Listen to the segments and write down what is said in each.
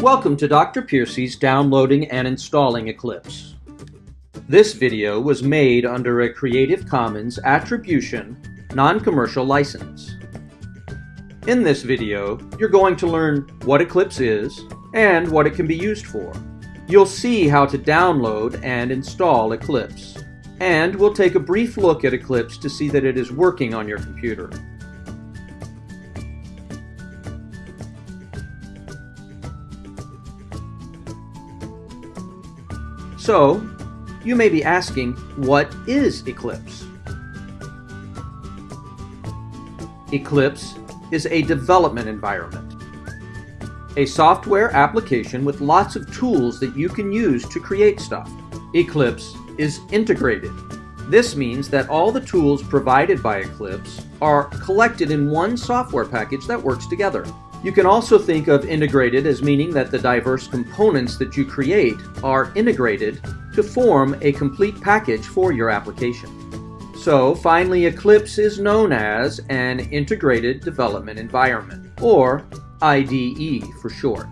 Welcome to Dr. Piercy's downloading and installing Eclipse. This video was made under a Creative Commons Attribution, Non-Commercial License. In this video, you're going to learn what Eclipse is and what it can be used for. You'll see how to download and install Eclipse. And we'll take a brief look at Eclipse to see that it is working on your computer. So, you may be asking, what is Eclipse? Eclipse is a development environment. A software application with lots of tools that you can use to create stuff. Eclipse is integrated. This means that all the tools provided by Eclipse are collected in one software package that works together. You can also think of integrated as meaning that the diverse components that you create are integrated to form a complete package for your application. So finally, Eclipse is known as an Integrated Development Environment, or IDE for short.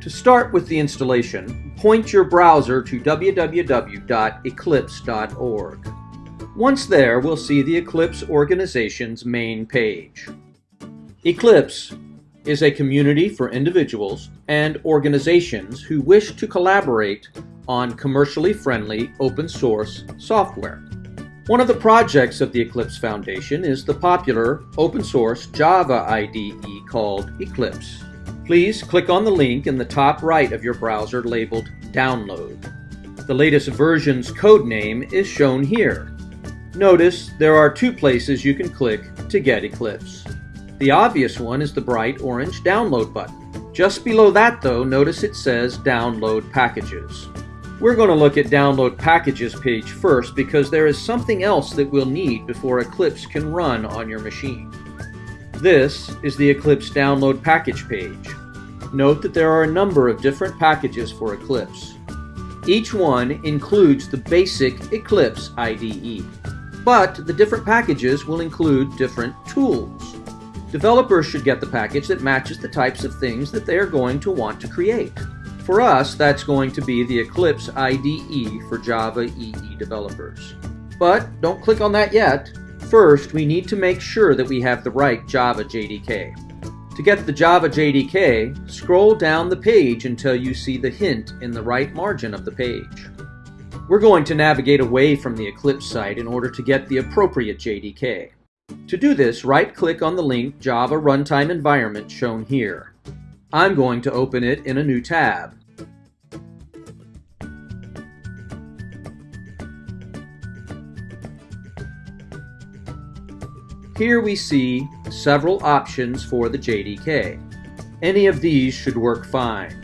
To start with the installation, point your browser to www.eclipse.org. Once there, we'll see the Eclipse organization's main page. Eclipse is a community for individuals and organizations who wish to collaborate on commercially friendly open source software. One of the projects of the Eclipse Foundation is the popular open source Java IDE called Eclipse. Please click on the link in the top right of your browser labeled Download. The latest version's code name is shown here. Notice there are two places you can click to get Eclipse. The obvious one is the bright orange download button. Just below that though, notice it says download packages. We're going to look at download packages page first because there is something else that we'll need before Eclipse can run on your machine. This is the Eclipse download package page. Note that there are a number of different packages for Eclipse. Each one includes the basic Eclipse IDE, but the different packages will include different tools. Developers should get the package that matches the types of things that they are going to want to create. For us, that's going to be the Eclipse IDE for Java EE developers. But don't click on that yet. First, we need to make sure that we have the right Java JDK. To get the Java JDK, scroll down the page until you see the hint in the right margin of the page. We're going to navigate away from the Eclipse site in order to get the appropriate JDK. To do this, right-click on the link Java Runtime Environment shown here. I'm going to open it in a new tab. Here we see several options for the JDK. Any of these should work fine.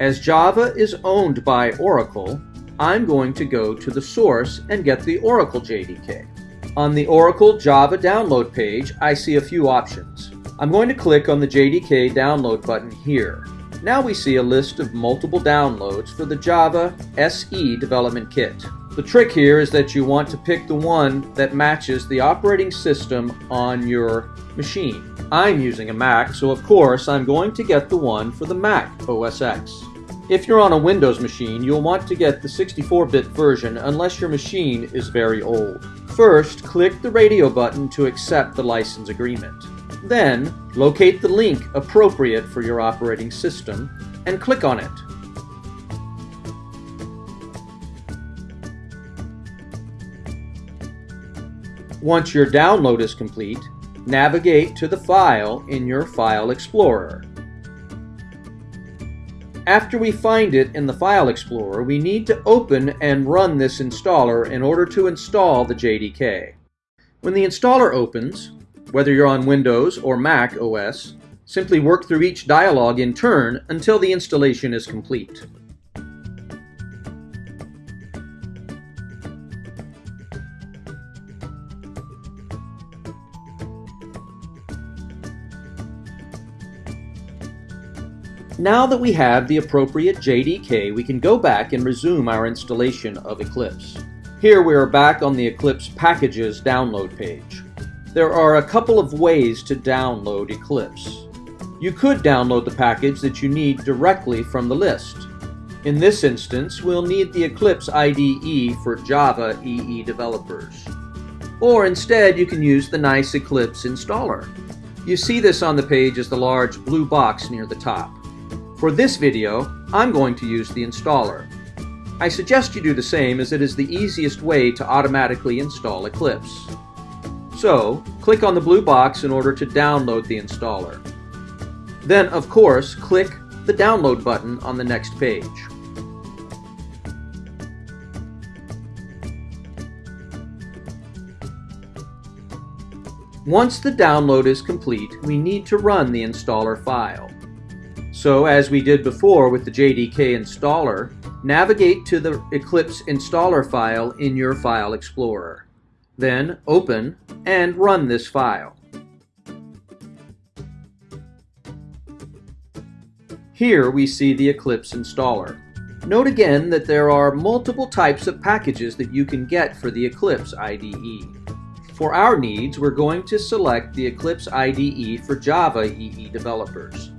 As Java is owned by Oracle, I'm going to go to the source and get the Oracle JDK. On the Oracle Java download page, I see a few options. I'm going to click on the JDK download button here. Now we see a list of multiple downloads for the Java SE development kit. The trick here is that you want to pick the one that matches the operating system on your machine. I'm using a Mac, so of course I'm going to get the one for the Mac OS X. If you're on a Windows machine, you'll want to get the 64-bit version unless your machine is very old. First, click the radio button to accept the license agreement. Then, locate the link appropriate for your operating system and click on it. Once your download is complete, navigate to the file in your File Explorer. After we find it in the File Explorer, we need to open and run this installer in order to install the JDK. When the installer opens, whether you're on Windows or Mac OS, simply work through each dialog in turn until the installation is complete. Now that we have the appropriate JDK, we can go back and resume our installation of Eclipse. Here we are back on the Eclipse Packages download page. There are a couple of ways to download Eclipse. You could download the package that you need directly from the list. In this instance, we'll need the Eclipse IDE for Java EE developers. Or instead, you can use the nice Eclipse installer. You see this on the page as the large blue box near the top. For this video, I'm going to use the installer. I suggest you do the same as it is the easiest way to automatically install Eclipse. So, click on the blue box in order to download the installer. Then, of course, click the download button on the next page. Once the download is complete, we need to run the installer file. So as we did before with the JDK installer, navigate to the Eclipse installer file in your File Explorer. Then open and run this file. Here we see the Eclipse installer. Note again that there are multiple types of packages that you can get for the Eclipse IDE. For our needs, we're going to select the Eclipse IDE for Java EE developers.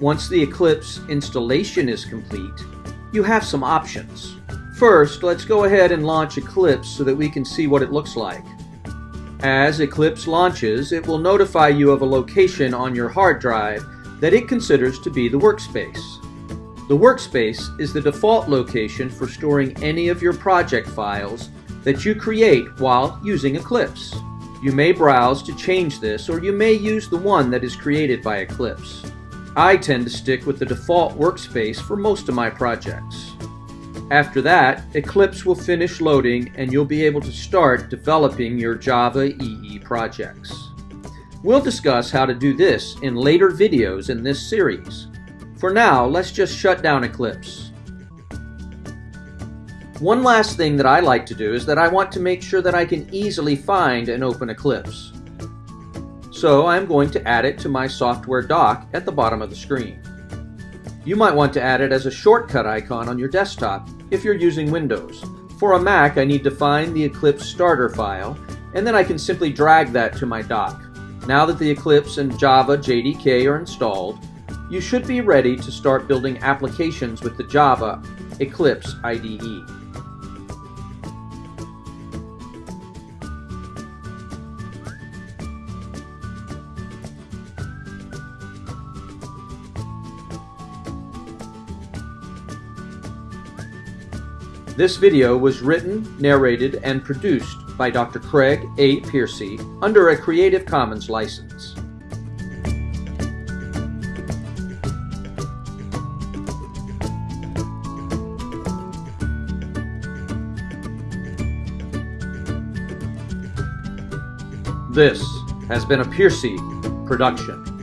Once the Eclipse installation is complete, you have some options. First, let's go ahead and launch Eclipse so that we can see what it looks like. As Eclipse launches, it will notify you of a location on your hard drive that it considers to be the workspace. The workspace is the default location for storing any of your project files that you create while using Eclipse. You may browse to change this or you may use the one that is created by Eclipse. I tend to stick with the default workspace for most of my projects. After that, Eclipse will finish loading and you'll be able to start developing your Java EE projects. We'll discuss how to do this in later videos in this series. For now, let's just shut down Eclipse. One last thing that I like to do is that I want to make sure that I can easily find and open Eclipse. So I'm going to add it to my software dock at the bottom of the screen. You might want to add it as a shortcut icon on your desktop if you're using Windows. For a Mac, I need to find the Eclipse starter file, and then I can simply drag that to my dock. Now that the Eclipse and Java JDK are installed, you should be ready to start building applications with the Java Eclipse IDE. This video was written, narrated, and produced by Dr. Craig A. Piercy under a Creative Commons license. This has been a Piercy production.